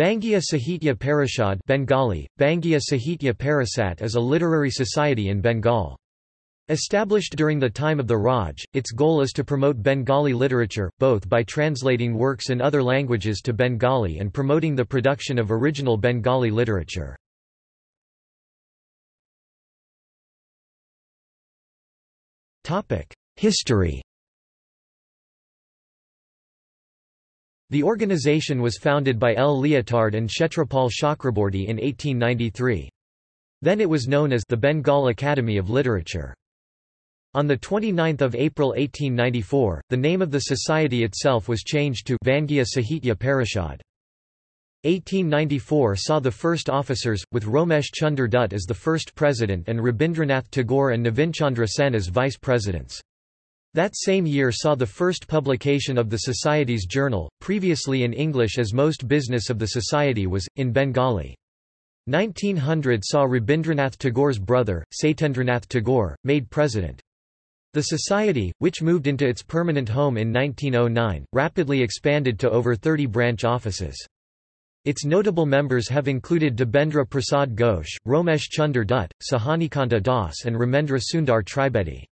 Bangiya Sahitya Parishad Bengali, Bangiya Sahitya Parishad is a literary society in Bengal. Established during the time of the Raj, its goal is to promote Bengali literature, both by translating works in other languages to Bengali and promoting the production of original Bengali literature. History The organization was founded by L. Liotard and Kshetrapal Chakraborty in 1893. Then it was known as the Bengal Academy of Literature. On 29 April 1894, the name of the society itself was changed to Bangiya Sahitya Parishad. 1894 saw the first officers, with Romesh Chunder Dutt as the first president and Rabindranath Tagore and Navinchandra Sen as vice presidents. That same year saw the first publication of the Society's journal, previously in English as most business of the Society was, in Bengali. 1900 saw Rabindranath Tagore's brother, Satyendranath Tagore, made president. The Society, which moved into its permanent home in 1909, rapidly expanded to over 30 branch offices. Its notable members have included Debendra Prasad Ghosh, Romesh Chunder Dutt, Sajanikanta Das and Ramendra Sundar Tribedi.